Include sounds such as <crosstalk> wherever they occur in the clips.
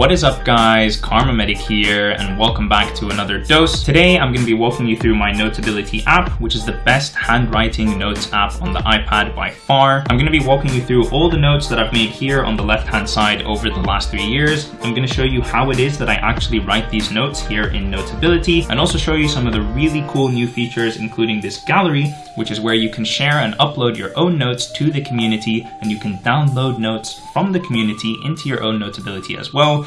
What is up guys, KharmaMedic here and welcome back to another dose. Today I'm going to be walking you through my Notability app, which is the best handwriting notes app on the iPad by far. I'm going to be walking you through all the notes that I've made here on the left hand side over the last three years. I'm going to show you how it is that I actually write these notes here in Notability and also show you some of the really cool new features including this gallery, which is where you can share and upload your own notes to the community and you can download notes from the community into your own Notability as well.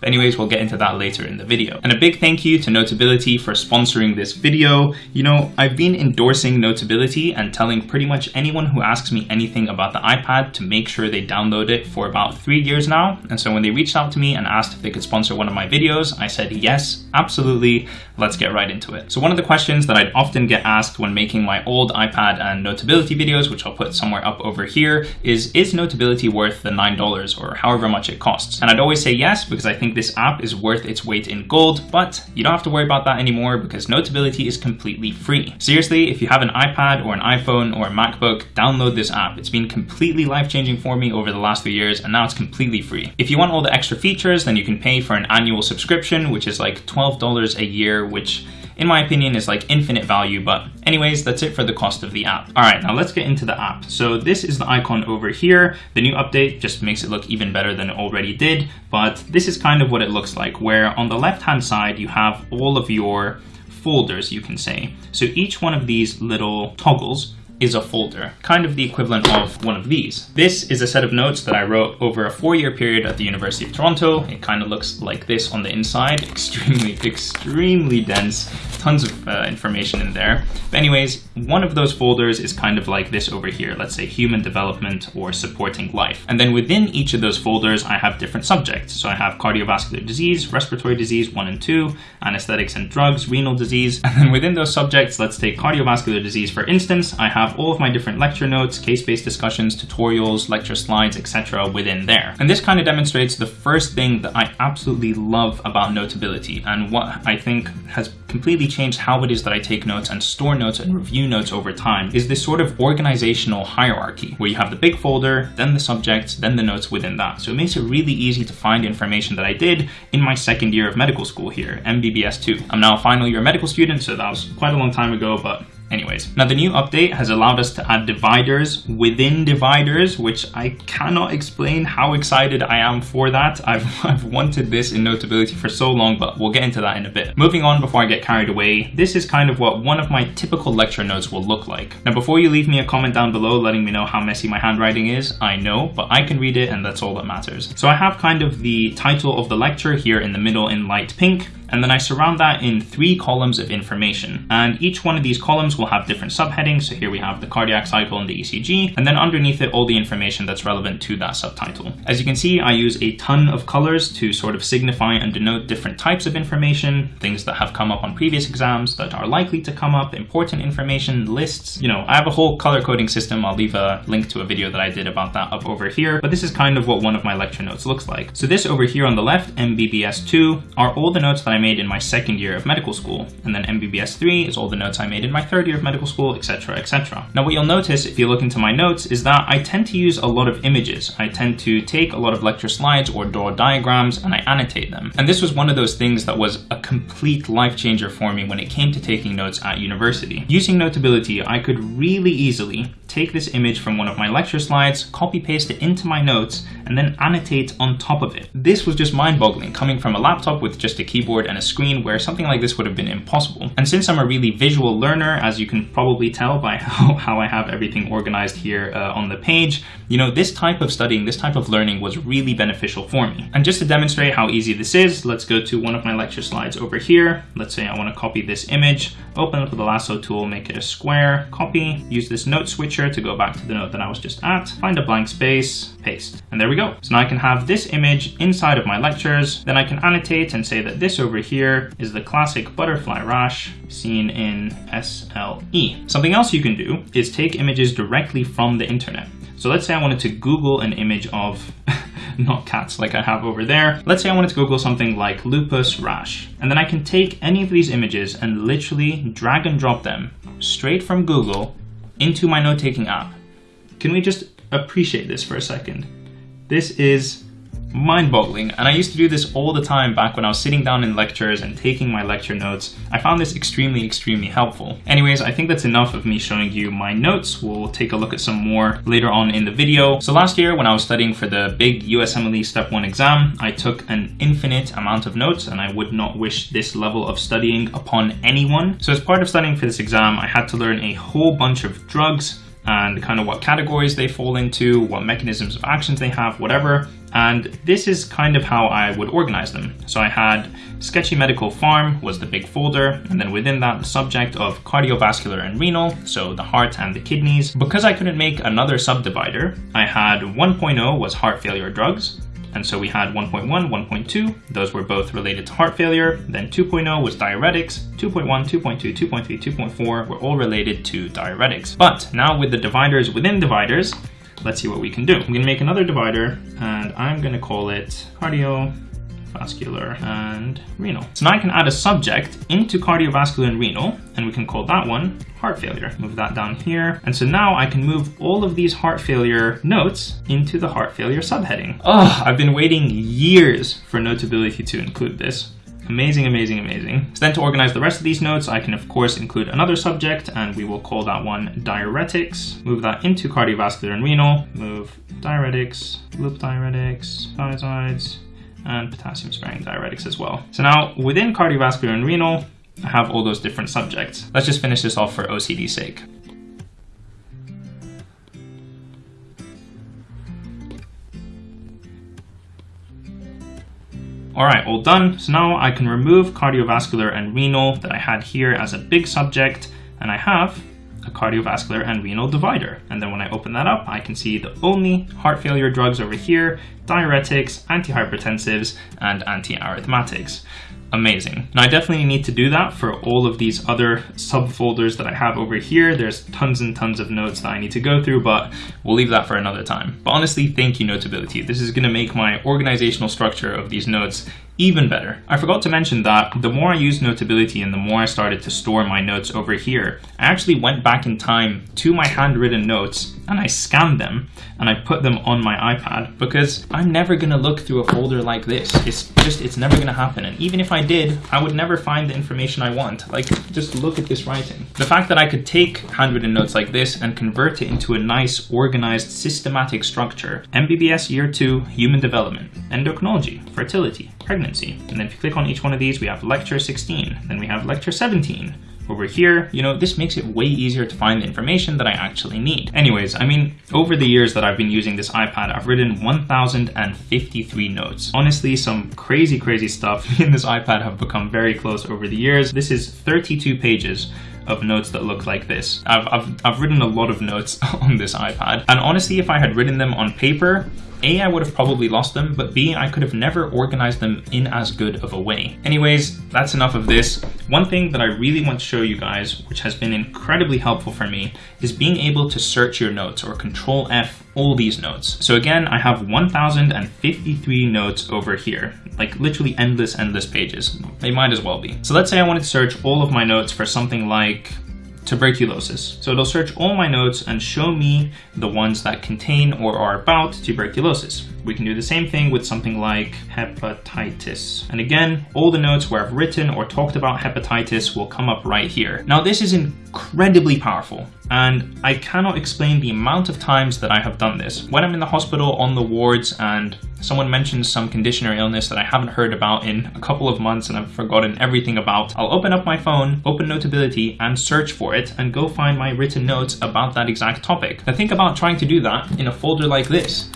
But anyways, we'll get into that later in the video. And a big thank you to Notability for sponsoring this video. You know, I've been endorsing Notability and telling pretty much anyone who asks me anything about the iPad to make sure they download it for about three years now. And so when they reached out to me and asked if they could sponsor one of my videos, I said, yes, absolutely. Let's get right into it. So one of the questions that I'd often get asked when making my old iPad and Notability videos, which I'll put somewhere up over here, is, is Notability worth the $9 or however much it costs? And I'd always say yes, because I think this app is worth its weight in gold, but you don't have to worry about that anymore because Notability is completely free. Seriously, if you have an iPad or an iPhone or a MacBook, download this app. It's been completely life-changing for me over the last few years and now it's completely free. If you want all the extra features, then you can pay for an annual subscription, which is like $12 a year, which in my opinion is like infinite value but anyways that's it for the cost of the app. All right now let's get into the app. So this is the icon over here. The new update just makes it look even better than it already did but this is kind of what it looks like where on the left hand side you have all of your folders you can say. So each one of these little toggles is a folder, kind of the equivalent of one of these. This is a set of notes that I wrote over a four-year period at the University of Toronto. It kind of looks like this on the inside, <laughs> extremely, extremely dense, tons of uh, information in there. But anyways, one of those folders is kind of like this over here, let's say human development or supporting life. And then within each of those folders, I have different subjects. So I have cardiovascular disease, respiratory disease, one and two, anesthetics and drugs, renal disease. <laughs> And then within those subjects, let's take cardiovascular disease, for instance, I have have all of my different lecture notes, case-based discussions, tutorials, lecture slides, etc. within there. And this kind of demonstrates the first thing that I absolutely love about Notability and what I think has completely changed how it is that I take notes and store notes and review notes over time is this sort of organizational hierarchy where you have the big folder, then the subjects, then the notes within that. So it makes it really easy to find information that I did in my second year of medical school here, MBBS 2. I'm now a final year medical student, so that was quite a long time ago, but Anyways, now the new update has allowed us to add dividers within dividers, which I cannot explain how excited I am for that. <laughs> I've, I've wanted this in Notability for so long, but we'll get into that in a bit. Moving on before I get carried away, this is kind of what one of my typical lecture notes will look like. Now before you leave me a comment down below letting me know how messy my handwriting is, I know, but I can read it and that's all that matters. So I have kind of the title of the lecture here in the middle in light pink, and then I surround that in three columns of information. And each one of these columns will have different subheadings. So here we have the cardiac cycle and the ECG, and then underneath it, all the information that's relevant to that subtitle. As you can see, I use a ton of colors to sort of signify and denote different types of information, things that have come up on previous exams that are likely to come up, important information, lists. You know, I have a whole color coding system. I'll leave a link to a video that I did about that up over here, but this is kind of what one of my lecture notes looks like. So this over here on the left, MBBS 2, are all the notes that I made in my second year of medical school. And then MBBS 3 is all the notes I made in my third year of medical school, etc, etc. Now what you'll notice if you look into my notes is that I tend to use a lot of images. I tend to take a lot of lecture slides or draw diagrams and I annotate them. And this was one of those things that was a complete life changer for me when it came to taking notes at university. Using Notability, I could really easily take this image from one of my lecture slides, copy paste it into my notes, and then annotate on top of it. This was just mind boggling coming from a laptop with just a keyboard and a screen where something like this would have been impossible. And since I'm a really visual learner, as you can probably tell by <laughs> how, how I have everything organized here uh, on the page, you know, this type of studying, this type of learning was really beneficial for me. And just to demonstrate how easy this is, let's go to one of my lecture slides over here. Let's say I want to copy this image, open up the lasso tool, make it a square, copy, use this note switcher to go back to the note that I was just at, find a blank space, paste. And there we go. So now I can have this image inside of my lectures. Then I can annotate and say that this over here is the classic butterfly rash seen in SLE. Something else you can do is take images directly from the internet. So let's say I wanted to Google an image of <laughs> not cats like I have over there. Let's say I wanted to Google something like lupus rash. And then I can take any of these images and literally drag and drop them straight from Google into my note-taking app. Can we just appreciate this for a second? This is mind-boggling and I used to do this all the time back when I was sitting down in lectures and taking my lecture notes. I found this extremely, extremely helpful. Anyways, I think that's enough of me showing you my notes. We'll take a look at some more later on in the video. So last year when I was studying for the big USMLE Step 1 exam, I took an infinite amount of notes and I would not wish this level of studying upon anyone. So as part of studying for this exam, I had to learn a whole bunch of drugs, and kind of what categories they fall into, what mechanisms of actions they have, whatever. And this is kind of how I would organize them. So I had Sketchy Medical Pharm was the big folder, and then within that, the subject of cardiovascular and renal, so the heart and the kidneys. Because I couldn't make another subdivider, I had 1.0 was heart failure drugs, and so we had 1.1, 1.2, those were both related to heart failure. Then 2.0 was diuretics, 2.1, 2.2, 2.3, 2.4 were all related to diuretics. But now with the dividers within dividers, let's see what we can do. I'm gonna make another divider and I'm gonna call it cardio vascular and renal. So now I can add a subject into cardiovascular and renal, and we can call that one heart failure. Move that down here. And so now I can move all of these heart failure notes into the heart failure subheading. Oh, I've been waiting years for Notability to include this. Amazing, amazing, amazing. So then to organize the rest of these notes, I can of course include another subject and we will call that one diuretics. Move that into cardiovascular and renal. Move diuretics, loop diuretics, thiazides, and potassium sparing diuretics as well. So now within cardiovascular and renal, I have all those different subjects. Let's just finish this off for OCD's sake. All right, all done. So now I can remove cardiovascular and renal that I had here as a big subject, and I have a cardiovascular and renal divider. And then when I open that up, I can see the only heart failure drugs over here, diuretics, antihypertensives, and antiarrhythmatics amazing. Now I definitely need to do that for all of these other subfolders that I have over here. There's tons and tons of notes that I need to go through, but we'll leave that for another time. But honestly, thank you Notability. This is gonna make my organizational structure of these notes even better. I forgot to mention that the more I used Notability and the more I started to store my notes over here, I actually went back in time to my handwritten notes and I scanned them and I put them on my iPad because I'm never gonna look through a folder like this. It's just, it's never gonna happen. And even if I did, I would never find the information I want. Like, just look at this writing. The fact that I could take handwritten notes like this and convert it into a nice, organized, systematic structure. MBBS Year 2, Human Development, Endocrinology, Fertility, Pregnancy. And then if you click on each one of these, we have Lecture 16, then we have Lecture 17, over here, you know, this makes it way easier to find the information that I actually need. Anyways, I mean, over the years that I've been using this iPad, I've written 1,053 notes. Honestly, some crazy, crazy stuff <laughs> in this iPad have become very close over the years. This is 32 pages of notes that look like this. I've, I've, I've written a lot of notes <laughs> on this iPad. And honestly, if I had written them on paper, a, I would have probably lost them, but B, I could have never organized them in as good of a way. Anyways, that's enough of this. One thing that I really want to show you guys, which has been incredibly helpful for me, is being able to search your notes or control F all these notes. So again, I have 1053 notes over here, like literally endless, endless pages. They might as well be. So let's say I wanted to search all of my notes for something like tuberculosis. So it'll search all my notes and show me the ones that contain or are about tuberculosis. We can do the same thing with something like hepatitis. And again, all the notes where I've written or talked about hepatitis will come up right here. Now this is incredibly powerful and I cannot explain the amount of times that I have done this. When I'm in the hospital on the wards and someone mentions some condition or illness that I haven't heard about in a couple of months and I've forgotten everything about, I'll open up my phone, open Notability and search for it and go find my written notes about that exact topic. Now think about trying to do that in a folder like this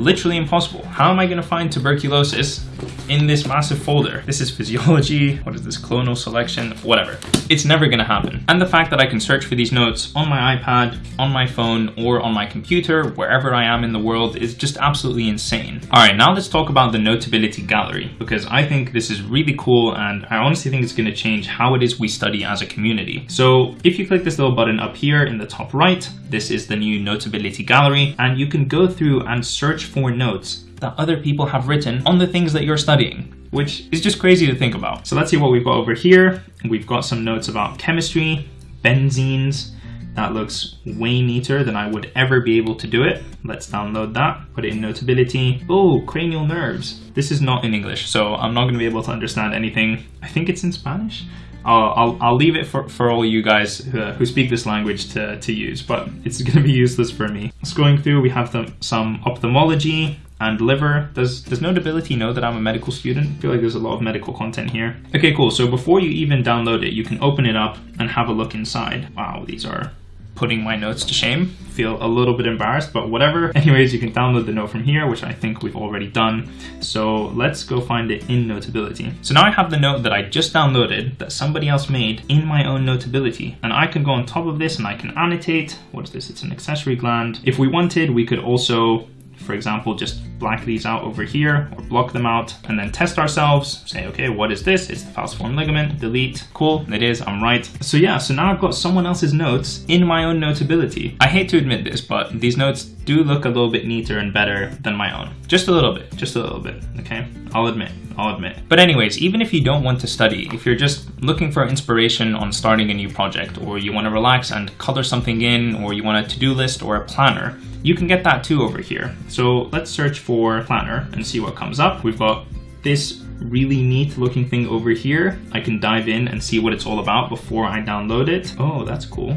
literally impossible. How am I to find tuberculosis in this massive folder? This is physiology, what is this, clonal selection, whatever. It's never to happen. And the fact that I can search for these notes on my iPad, on my phone, or on my computer, wherever I am in the world, is just absolutely insane. All right, now let's talk about the Notability Gallery, because I think this is really cool, and I honestly think it's to change how it is we study as a community. So if you click this little button up here in the top right, this is the new Notability Gallery, and you can go through and search for notes that other people have written on the things that you're studying which is just crazy to think about. So let's see what we've got over here. We've got some notes about chemistry, benzenes, That looks way neater than I would ever be able to do it. Let's download that, put it in Notability. Oh, cranial nerves. This is not in English, so I'm not gonna be able to understand anything. I think it's in Spanish. I'll, I'll, I'll, leave it for, for all you guys who, who speak this language to, to use, but it's <laughs> going to be useless for me. Scrolling through, we have the, some ophthalmology and liver. Does, does Notability know that I'm a medical student? I feel like there's a lot of medical content here. Okay, cool. So before you even download it, you can open it up and have a look inside. Wow, these are putting my notes to shame. Feel a little bit embarrassed, but whatever. <laughs> Anyways, you can download the note from here, which I think we've already done. So let's go find it in Notability. So now I have the note that I just downloaded that somebody else made in my own Notability. And I can go on top of this and I can annotate. What is this? It's an accessory gland. If we wanted, we could also for example, just black these out over here or block them out and then test ourselves. Say, okay, what is this? It's the falciform ligament, delete. Cool, it is, I'm right. So yeah, so now I've got someone else's notes in my own notability. I hate to admit this, but these notes do look a little bit neater and better than my own. Just a little bit, just a little bit, okay? I'll admit. I'll admit. But anyways, even if you don't want to study, if you're just looking for inspiration on starting a new project, or you want to relax and color something in, or you want a to-do list or a planner, you can get that too over here. So let's search for planner and see what comes up. We've got this really neat looking thing over here. I can dive in and see what it's all about before I download it. Oh, that's cool.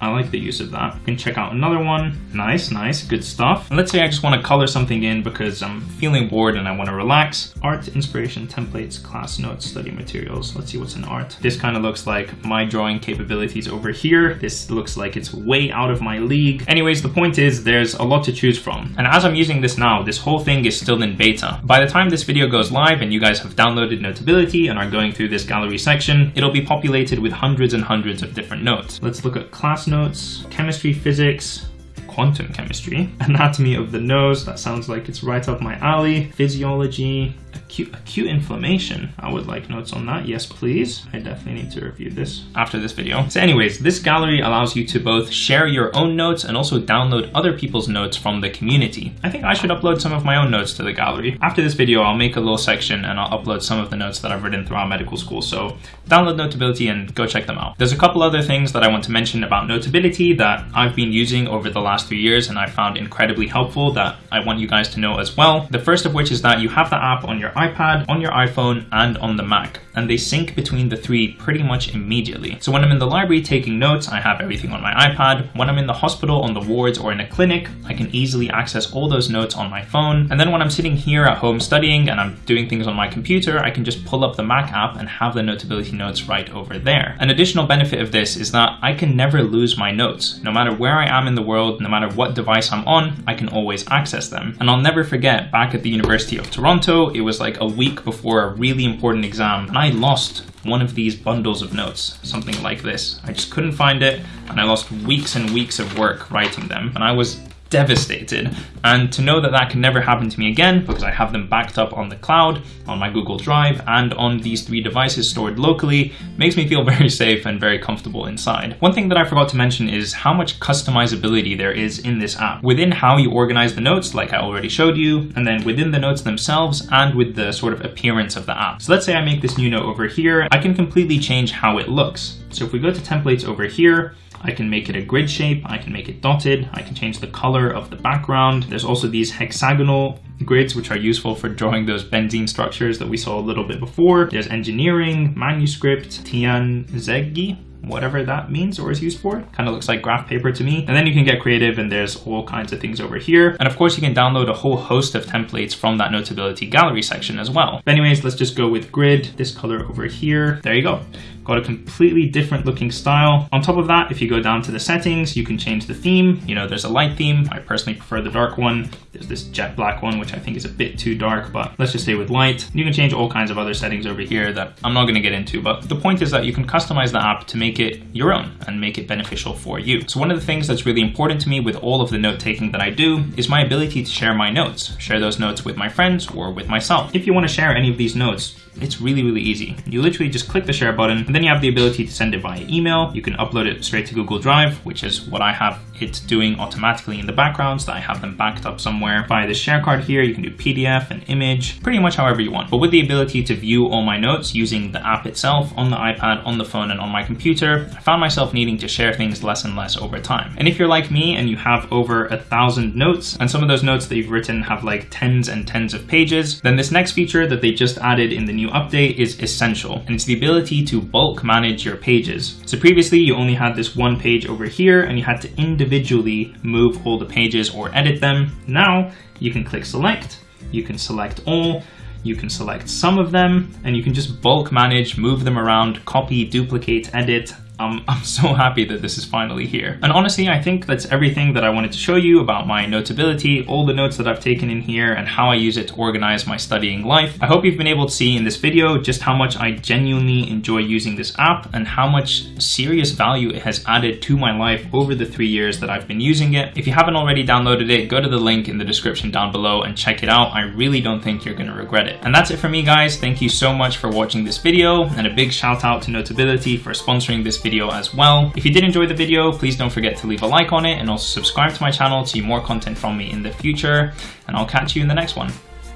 I like the use of that. You can check out another one. Nice, nice, good stuff. And let's say I just want to color something in because I'm feeling bored and I want to relax. Art, inspiration, templates, class notes, study materials. Let's see what's in art. This kind of looks like my drawing capabilities over here. This looks like it's way out of my league. Anyways, the point is there's a lot to choose from. And as I'm using this now, this whole thing is still in beta. By the time this video goes live and you guys have downloaded Notability and are going through this gallery section, it'll be populated with hundreds and hundreds of different notes. Let's look at class notes chemistry, physics, quantum chemistry, anatomy of the nose, that sounds like it's right up my alley, physiology, acute, acute inflammation. I would like notes on that. Yes, please. I definitely need to review this after this video. So anyways, this gallery allows you to both share your own notes and also download other people's notes from the community. I think I should upload some of my own notes to the gallery. After this video, I'll make a little section and I'll upload some of the notes that I've written throughout medical school. So download Notability and go check them out. There's a couple other things that I want to mention about Notability that I've been using over the last three years and I found incredibly helpful that I want you guys to know as well. The first of which is that you have the app on your iPad, on your iPhone, and on the Mac. And they sync between the three pretty much immediately. So when I'm in the library taking notes, I have everything on my iPad. When I'm in the hospital, on the wards, or in a clinic, I can easily access all those notes on my phone. And then when I'm sitting here at home studying and I'm doing things on my computer, I can just pull up the Mac app and have the Notability notes right over there. An additional benefit of this is that I can never lose my notes. No matter where I am in the world, no matter what device I'm on, I can always access them. And I'll never forget, back at the University of Toronto, it was like a week before a really important exam and I lost one of these bundles of notes, something like this. I just couldn't find it and I lost weeks and weeks of work writing them and I was devastated. And to know that that can never happen to me again, because I have them backed up on the cloud, on my Google Drive, and on these three devices stored locally, makes me feel <laughs> very safe and very comfortable inside. One thing that I forgot to mention is how much customizability there is in this app. Within how you organize the notes, like I already showed you, and then within the notes themselves, and with the sort of appearance of the app. So let's say I make this new note over here, I can completely change how it looks. So if we go to templates over here, I can make it a grid shape, I can make it dotted, I can change the color of the background. There's also these hexagonal grids which are useful for drawing those benzene structures that we saw a little bit before. There's engineering, manuscript, Tianzige, whatever that means or is used for. Kind of looks like graph paper to me. And then you can get creative and there's all kinds of things over here. And of course you can download a whole host of templates from that Notability gallery section as well. But anyways, let's just go with grid, this color over here. There you go. Got a completely different looking style. On top of that, if you go down to the settings, you can change the theme. You know, there's a light theme. I personally prefer the dark one. There's this jet black one, which I think is a bit too dark, but let's just stay with light. You can change all kinds of other settings over here that I'm not gonna get into, but the point is that you can customize the app to make it your own and make it beneficial for you. So one of the things that's really important to me with all of the note taking that I do is my ability to share my notes, share those notes with my friends or with myself. If you wanna share any of these notes, it's really, really easy. You literally just click the share button and then you have the ability to send it via email. You can upload it straight to Google Drive, which is what I have it doing automatically in the background so that I have them backed up somewhere. Via the share card here, you can do PDF and image, pretty much however you want. But with the ability to view all my notes using the app itself on the iPad, on the phone, and on my computer, I found myself needing to share things less and less over time. And if you're like me and you have over a thousand notes, and some of those notes that you've written have like tens and tens of pages, then this next feature that they just added in the new update is essential. And it's the ability to bulk manage your pages. So previously you only had this one page over here and you had to individually move all the pages or edit them. Now you can click select, you can select all, you can select some of them, and you can just bulk manage, move them around, copy, duplicate, edit, I'm, <laughs> I'm so happy that this is finally here. And honestly, I think that's everything that I wanted to show you about my Notability, all the notes that I've taken in here, and how I use it to organize my studying life. I hope you've been able to see in this video just how much I genuinely enjoy using this app and how much serious value it has added to my life over the three years that I've been using it. If you haven't already downloaded it, go to the link in the description down below and check it out. I really don't think you're gonna regret it. And that's it for me, guys. Thank you so much for watching this video, and a big shout out to Notability for sponsoring this video as well. If you did enjoy the video, please don't forget to leave a like on it and also subscribe to my channel to see more content from me in the future. And I'll catch you in the next one.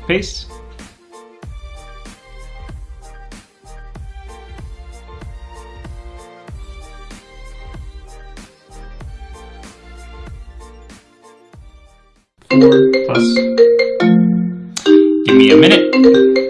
Peace. Plus. Give me a minute.